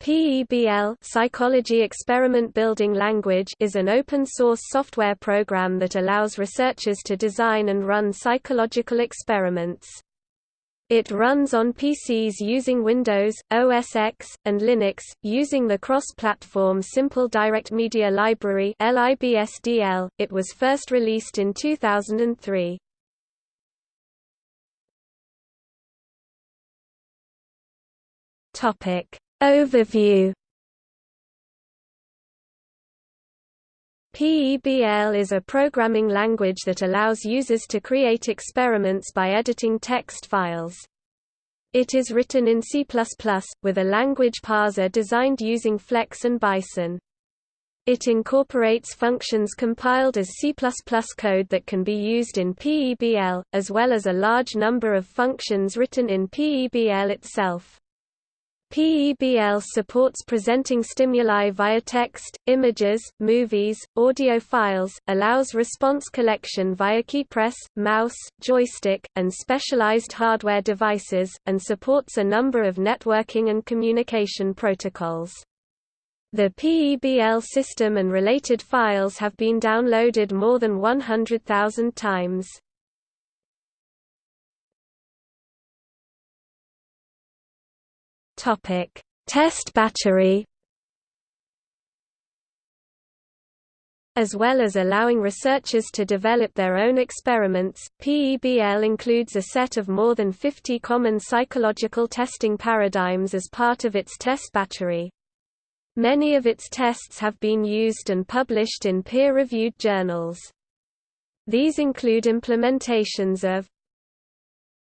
PEBL Psychology Experiment Building Language is an open-source software program that allows researchers to design and run psychological experiments. It runs on PCs using Windows, OS X, and Linux, using the cross-platform Simple Direct Media Library LIBSDL. .It was first released in 2003. Topic Overview PEBL is a programming language that allows users to create experiments by editing text files. It is written in C++, with a language parser designed using Flex and Bison. It incorporates functions compiled as C++ code that can be used in PEBL, as well as a large number of functions written in PEBL itself. PEBL supports presenting stimuli via text, images, movies, audio files, allows response collection via keypress, mouse, joystick, and specialized hardware devices, and supports a number of networking and communication protocols. The PEBL system and related files have been downloaded more than 100,000 times. Topic: Test battery. As well as allowing researchers to develop their own experiments, PEBL includes a set of more than 50 common psychological testing paradigms as part of its test battery. Many of its tests have been used and published in peer-reviewed journals. These include implementations of